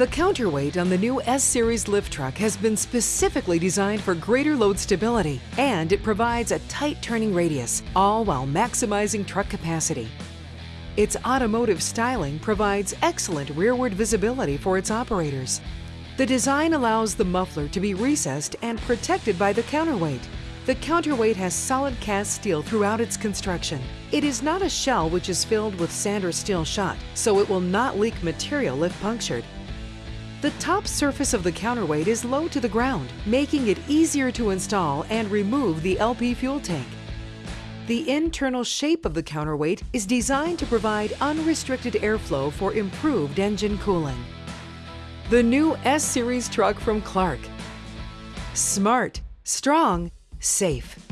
The counterweight on the new S-Series lift truck has been specifically designed for greater load stability, and it provides a tight turning radius, all while maximizing truck capacity. Its automotive styling provides excellent rearward visibility for its operators. The design allows the muffler to be recessed and protected by the counterweight. The counterweight has solid cast steel throughout its construction. It is not a shell which is filled with sand or steel shot, so it will not leak material if punctured. The top surface of the counterweight is low to the ground, making it easier to install and remove the LP fuel tank. The internal shape of the counterweight is designed to provide unrestricted airflow for improved engine cooling. The new S-Series truck from Clark. Smart, strong, safe.